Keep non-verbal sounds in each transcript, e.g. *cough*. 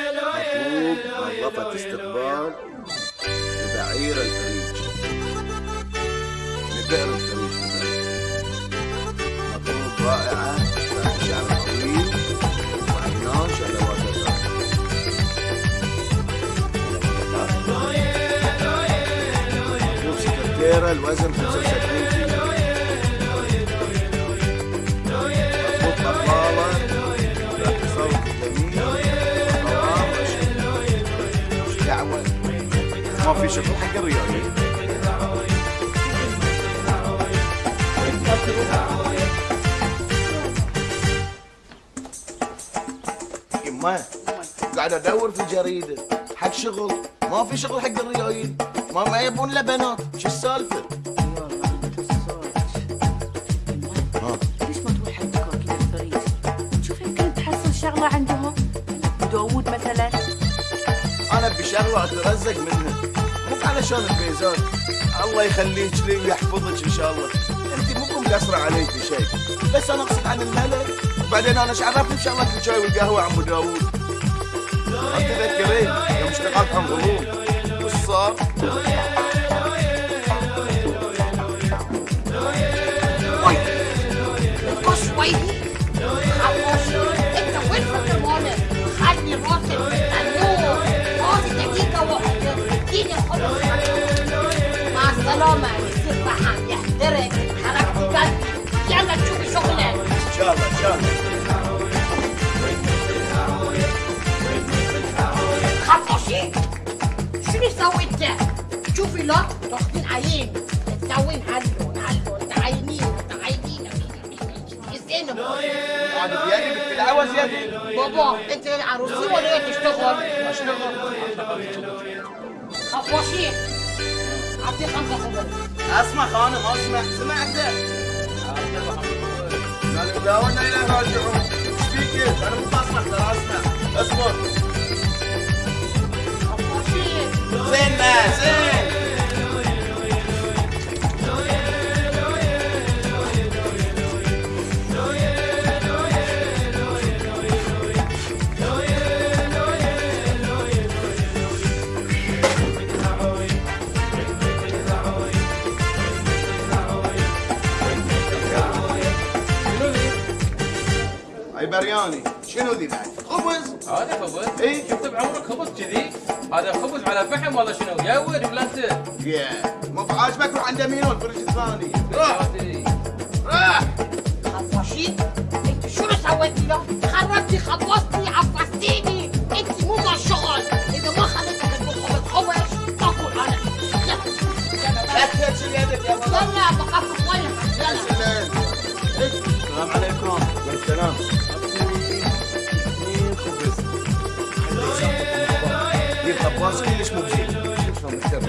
مطلوب نظافة استقبال لبعير الفريج لبئر الفريج مطلوب رائعة ذات شعر طويل وعينان شهلوات الرأس. مطلوب سكرتيرة الوزن 75 ما في شغل حق الرياضي يما قاعد أدور في الجريده حق شغل ما في شغل حق الريايل ما ما يبون له بنات شو السالفة؟ ليش ما تروح عند كوكي الفريق شوف يمكن تحصل شغلة عندهم. داوود مثلا. أنا بشغلة أترزق منها. مو علشان البيزات الله يخليك لي ويحفظك إن شاء الله. انت مو مقصره علي في شيء بس أنا أقصد عن الملك. وبعدين أنا إيش عرفني بشغلك الشاي والقهوة عم ابو داوود ما تذكرين يوم اشتغلت عن غضون وش صار؟ حركتي قلبي يلا تشوفي شغلك ان شاء الله هلو هلو تعينين تعينين أنا بيدي بالتلاوه زياده بابا انت عروسي ولا تشتغل؟ اشتغل خفاشين اعطيه خمسة خبز أسمع خانم أسمع. سمعت. قال داولنا إلى راجعون إيش فيك أنا مو بسمع ترى أسمع. خفاشين زين زين. اي برياني شنو ذي بعد؟ خبز؟ هذا خبز. إيه. شفت بعمرك خبز كذي هذا خبز على فحم ولا شنو؟ يا ولد ولا انت يا. مو بعاجبك روح عند مينو الفرج الثاني روح روح خفاشين انت شنو سويتي له؟ خربتي خلصتي عفستيني. انت مو ذا الشغل اذا ما خليتك تطبخ بالخبز تاكل أنا. يدك يا ولد كلش شلون مكتب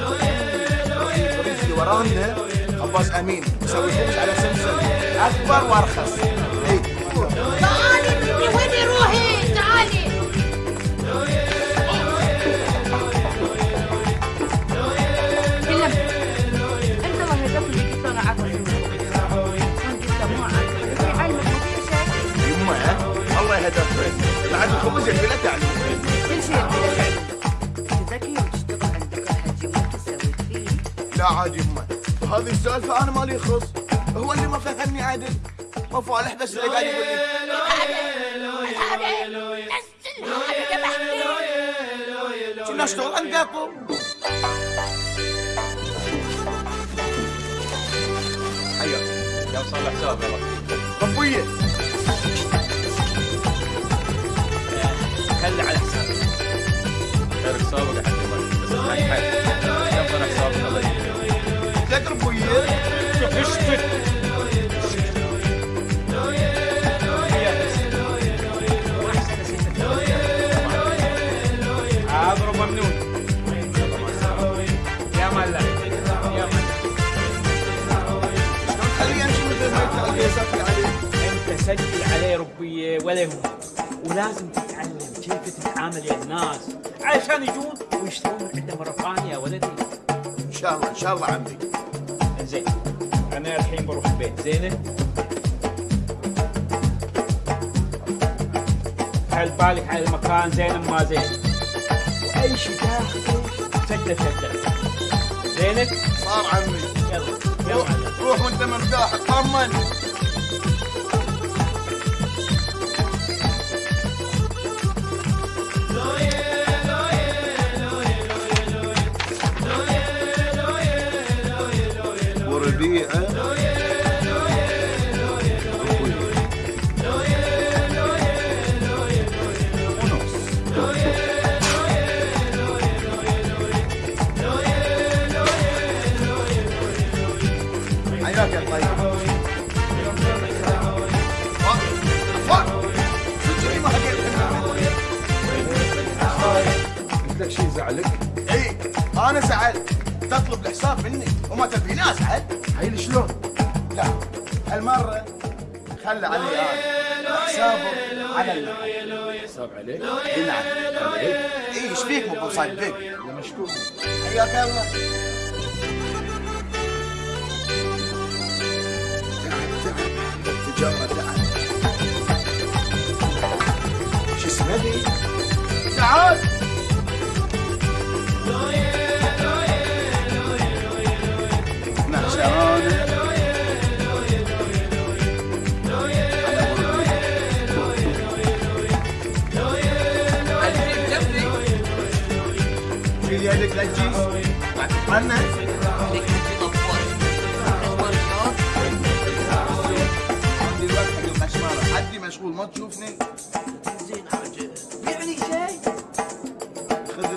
الفريج اللي ورانا خباز أمين. يسوي خبز على سمسم أكبر وأرخص. تعالي بنتي وين روحي تعالي. كلم انت ما هدف اللي قلت أنا لا عاد يما وهذه السالفة أنا مالي خص. هو اللي ما فهمني عدل. ما فالح بس اللي قاعد يقول كنا اشتغل عندكم حياك يلا صلح حساب يلا. ربيه خلي على حسابك. غير حسابك حتى بس حسابك الله انت سجل عليه ربيه ولا يهمك ولازم تتعلم كيف تتعامل يا الناس علشان يجون ويشترون عنده مره ثانية يا ولدي إن شاء الله إن شاء الله عمي زين. أنا الحين بروح البيت. زينة. حل بالك على المكان. زين ما زين. أي شيء تاخذه شده شده زينك صار عمي. يلا. يلا روح وانت مرتاح اطمن تعال معشرانة شيل يدك لا تجيس عنا حدي مشغول ما تشوفني؟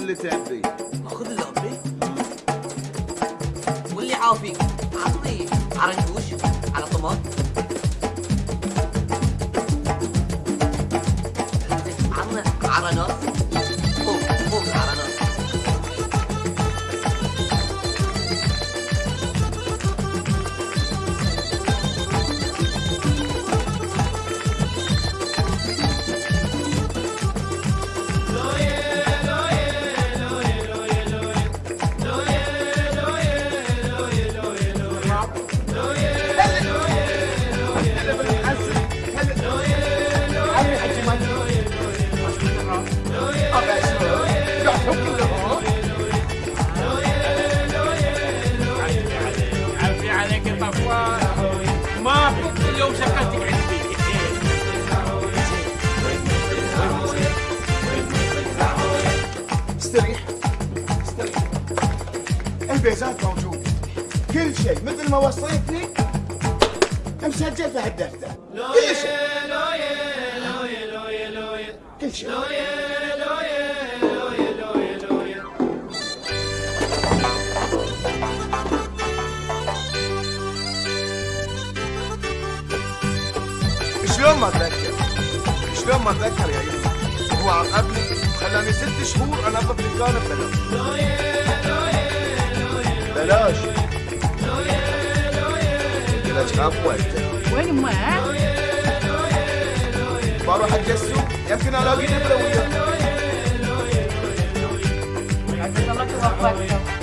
اللي تبي خذ اللعبة واللي عافيك. عطني عرنجوش على طماط. مثل ما وصيتني مسجل في هالدفتر كل شيء. كل شيء. شلون ما أتذكر؟ شلون ما أتذكر يا يمي هو عاقبني خلاني ست شهور أنظف دكانه ببلاش بلاش. بلاش عفوا وين ما بروح اتجسم يمكن الاقي نمره وياه عزيز الله توفقك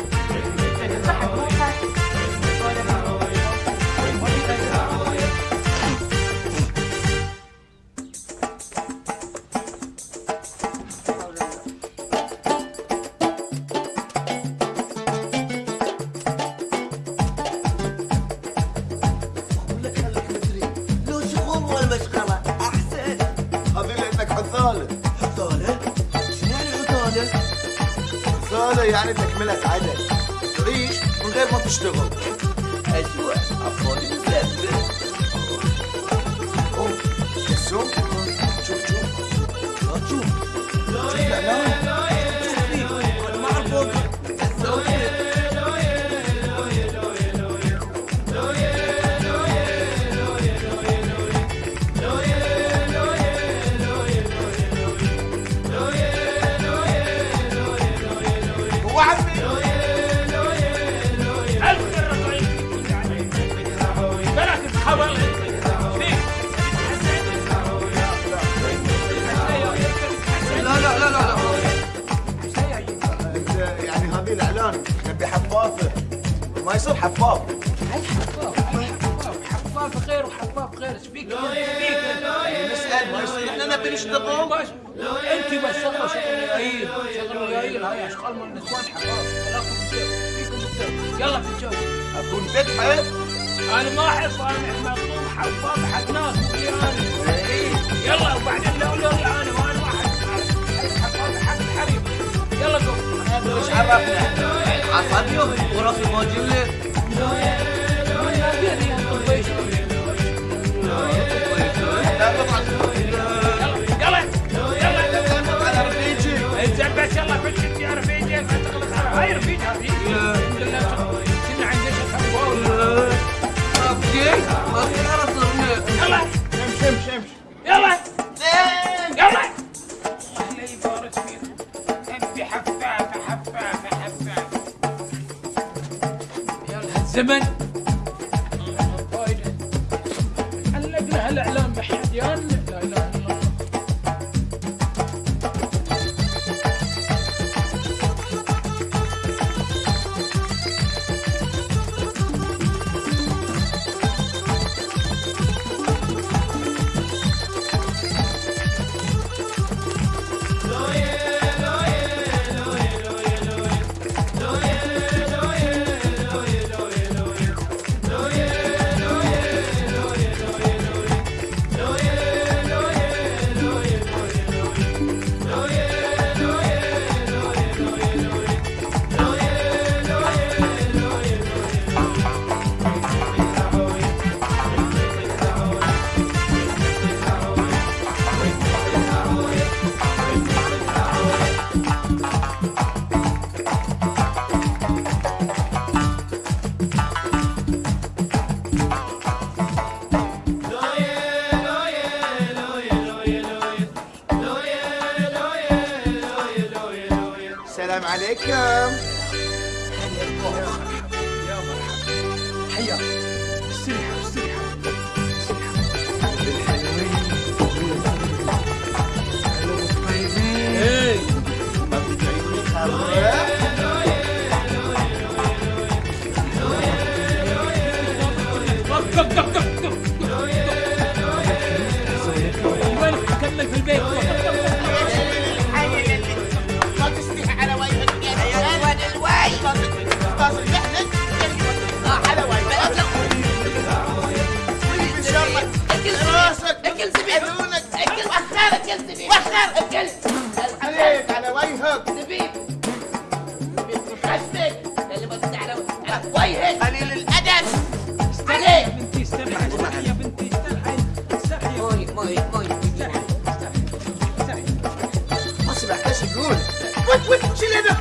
What, what, chill it up.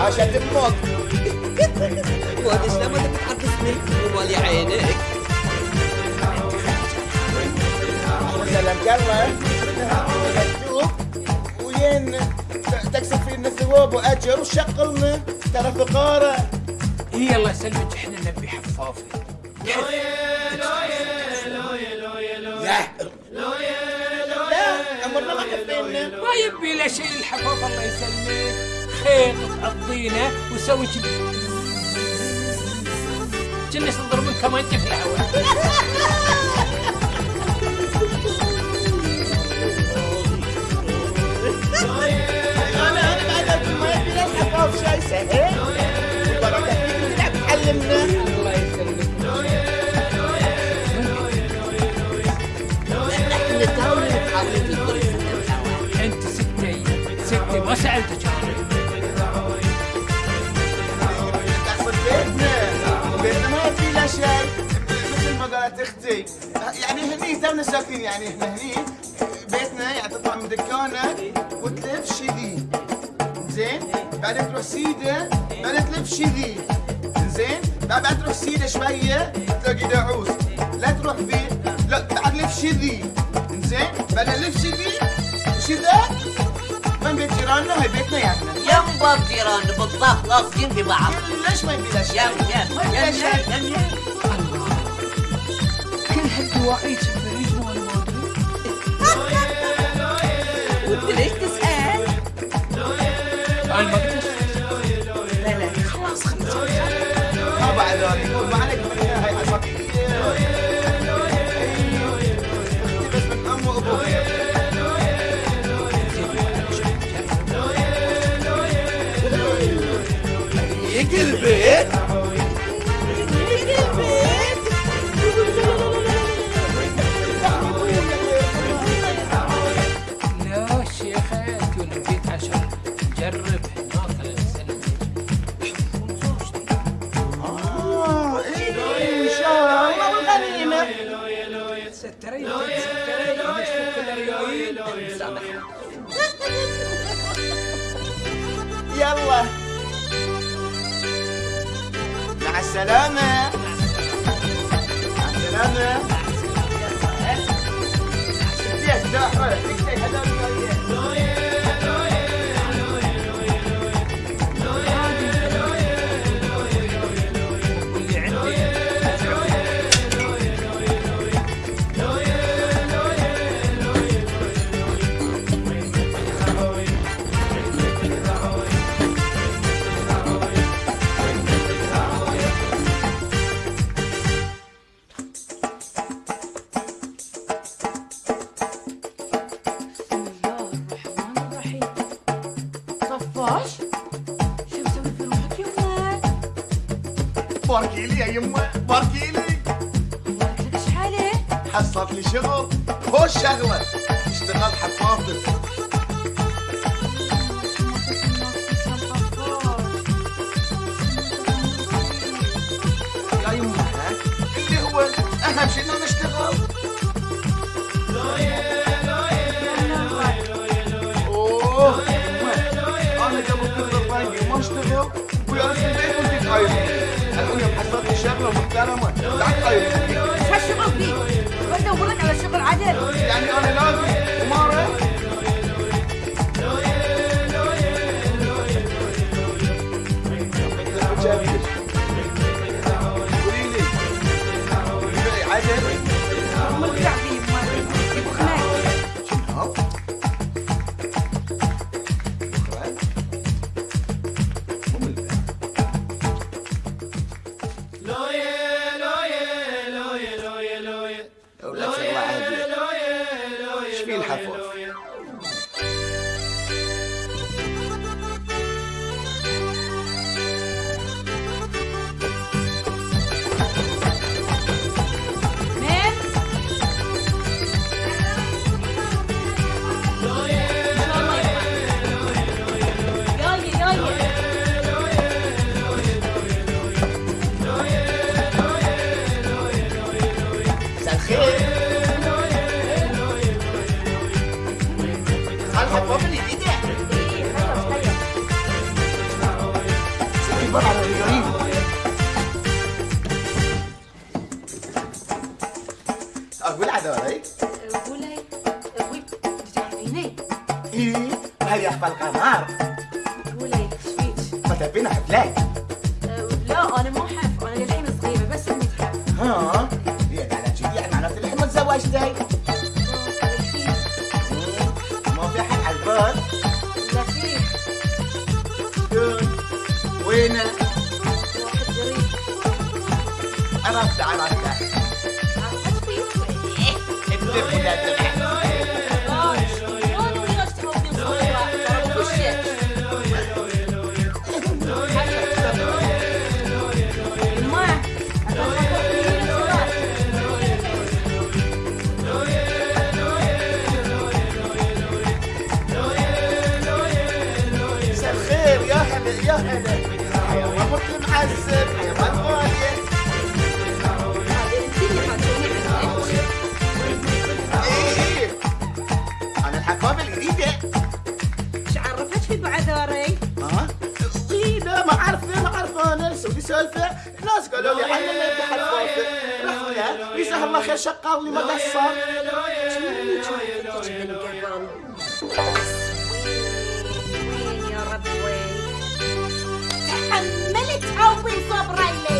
عشان تموت وهذا شنو بدك تحطس من مال يا عينك ولا لا فينا تكسب فينا ثواب وأجر وشقلنا. ترى فقاره اي الله يسلمك إحنا نبي حفافه لا. امرنا ما ما يبي له شيء الحفاف الله يسلمك. خير عضينا وسوي كذي كنا تضرب كمان في الهواء *laughs* فاهم وبركه فيك ونلعب علمنا الله يسلمك إحنا تاولي نتعلم الدرس انت ستة ستة ما سألتك شيء مثل ما قالت أختي يعني هني تونا ساكنين يعني إحنا هني بيتنا يعني تطلع من دكانك وتلف شديد بعدين تروح سيدة بعدين تلف شذي زين بعد تروح سيدة شوية تلاقي داعوس لا تروح فيه لا بعد لف شذي زين بعد لف شذي شذا من بيت جيراننا هي بيتنا يعني. يم باب جيراننا بالضبط لاصقين في بعض ليش ما يبي يبيلاش يم يم يم يم يم. كل هالدواعي تشبه يجمعوا الموضوع ودي ليش تسأل؟ قلت لا لا خلاص خلاص. ما بعد ذلك يقول ما عليك هاي البيت السلامة مع السلامة صفاش شو مسوي في روحك يما؟ باركي لي يا يمه باركي لي مالك لك شحالة؟ حصلت لي شغل خوش شغلة اشتغلت حفاظة يا يمه ها؟ اللي هو اهم شيء انه شغلة محترمة. لا شو هالشغل فيك؟ بدور لك على شغل عدل يعني أنا لازم عرفت عرفت الناس قالوا لي حنا ما اتحد فاصل لها جزاه الله خير شقاو لي ما قصر. تحملت عوي صبري لي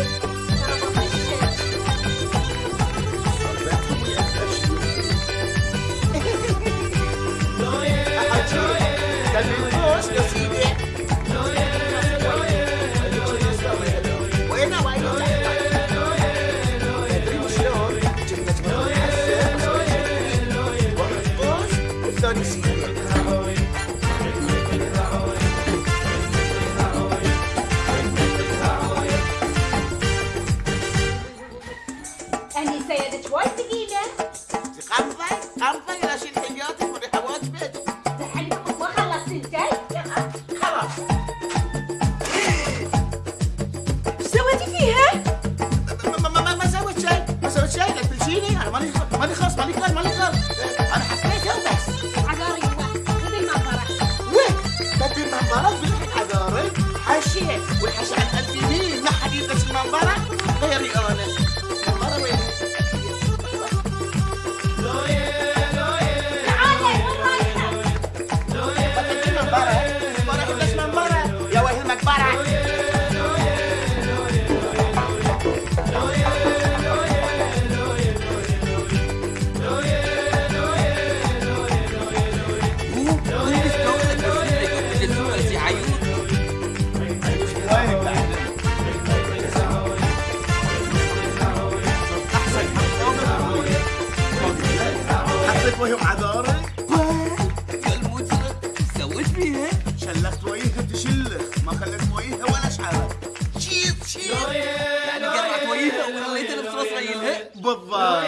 بالضبط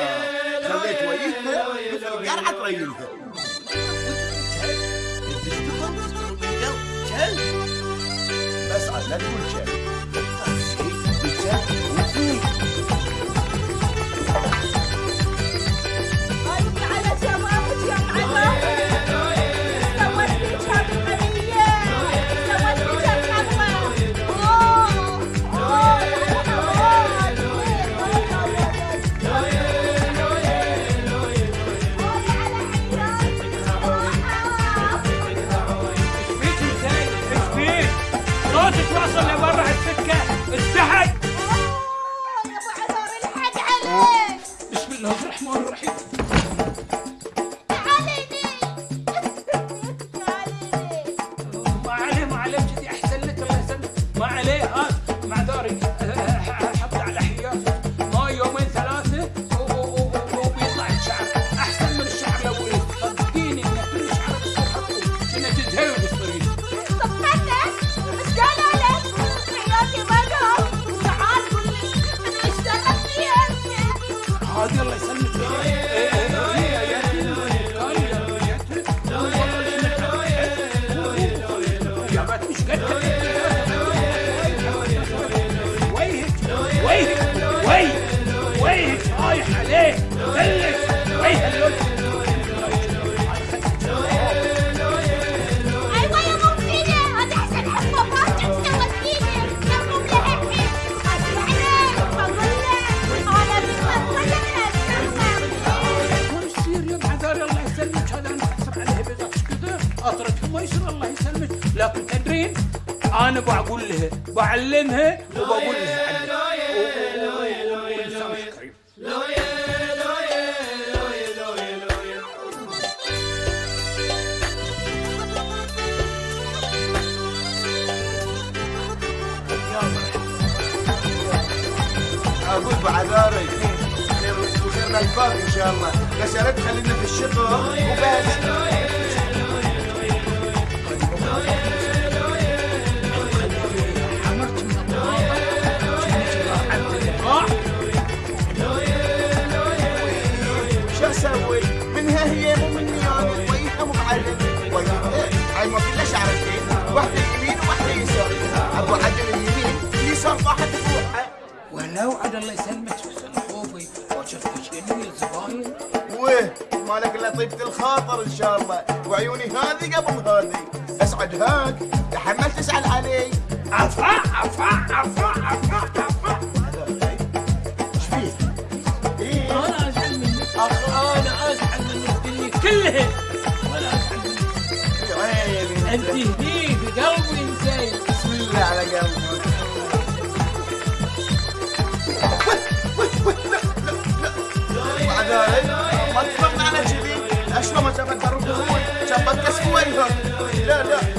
خليت ويتنا قرعه القرعة تريلها بس عاد لا تقول شيء. بعقولها بقولها بعلمها وبقولها. أقول بعذاري. وغيرنا الباب ان شاء الله يا سلام خلينا في الشغل وبس أيوه كلها شعرتين واحدة يمين وواحدة يسار. أبو عدل اليمين اليسار واحد بروحه ولو عاد الله يسلمك حسن خوفي. باكر جميل الزباين ويه مالك الا طيبة الخاطر إن شاء الله. وعيوني هذه قبل هذه أسعد هاك تحمل تسأل علي. عفا عفا عفا عفا عفا. إيش فيه؟ أنا أزعل منك أنا أزعل من الدنيا أنت هني قلبي إنسان. بسم الله على قلبك بعد ذلك ما اتفقنا على كذي اشلون ما شافت بروح لا لا.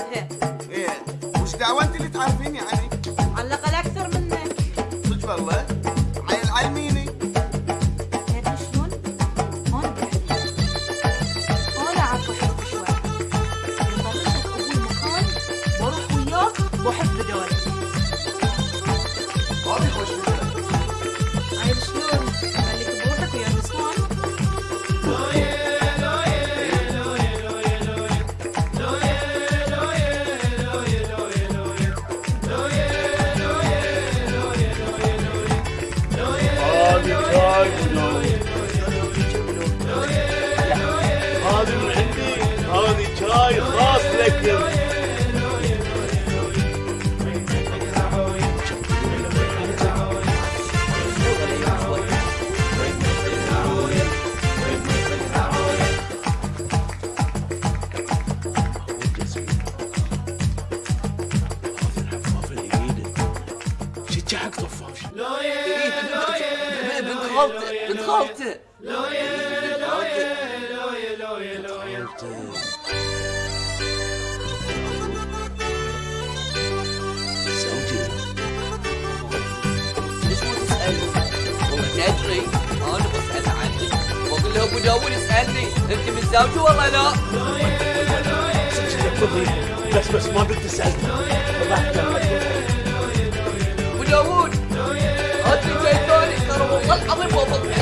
إذا أونت لتعرفيني أنا 我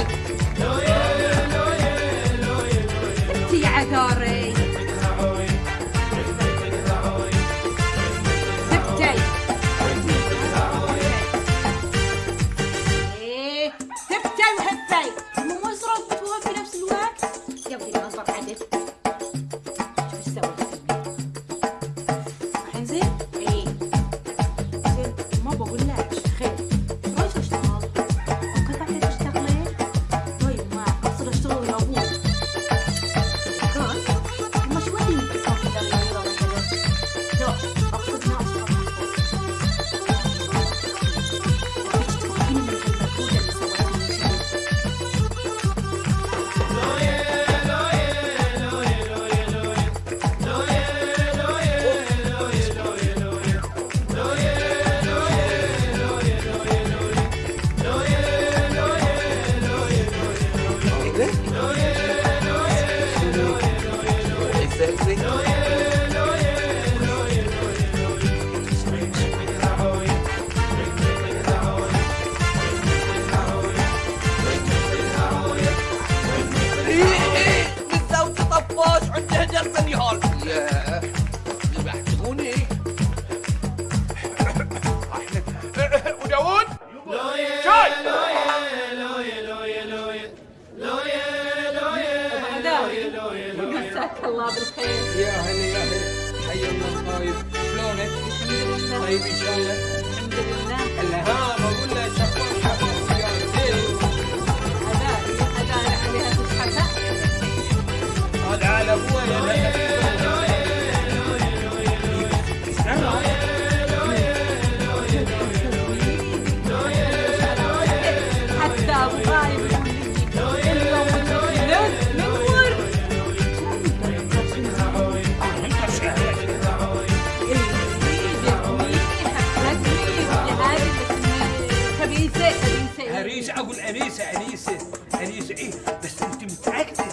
مش أقول أنيسة أنيسة أنيسة؟ إيه بس أنت متأكدة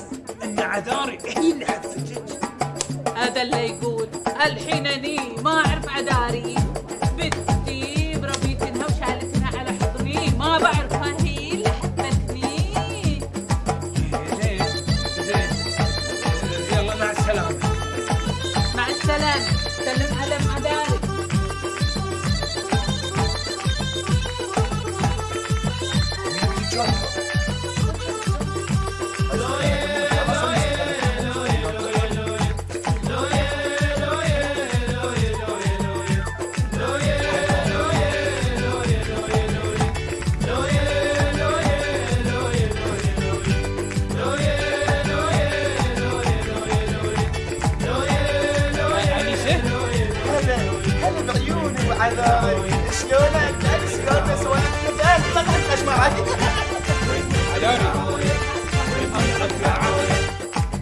إن عذاري هي اللي حفزتك هذا اللي يقول الحين أني ما أعرف عذاري.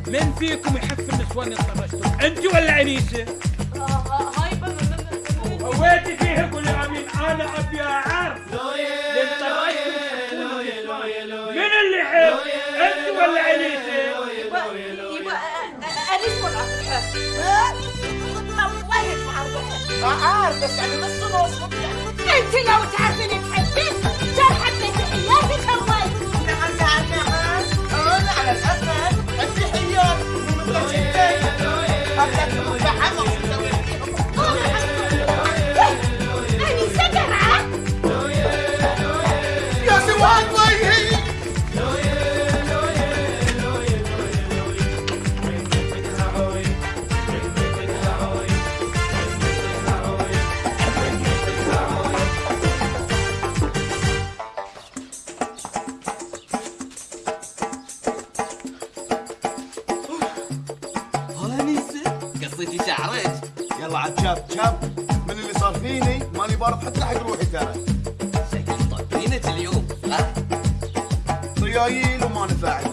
من فيكم يحب النسوان اللي طرشتم أنت ولا عنيسه؟ هاي ويتي فيه يقول يا امين أنا أبي أعرف. من اللي يحب؟ أنت ولا عنيسه؟ الروح عارف بس يعني نص نص انت لو تعرفين تحبين كان حبيت حياتي نعم نعم نعم أنا على الاقل عندي قبلك بحمص عاد شاب شاب من اللي صار فيني ماني بارد حتى حق روحي ترى. طبينة اليوم صح؟ ريايل وما نفعل.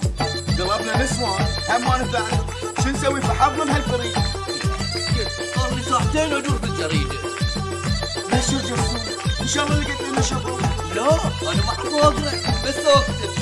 قلبنا نسوان هم ما نفعل. شو نسوي في حظنا بهالفريق صار لي ساعتين أدور بالجريدة. ليش يا جسوم إن شاء الله لقيت لنا شغل. لا أنا ما اعرف اقرا بس اكتب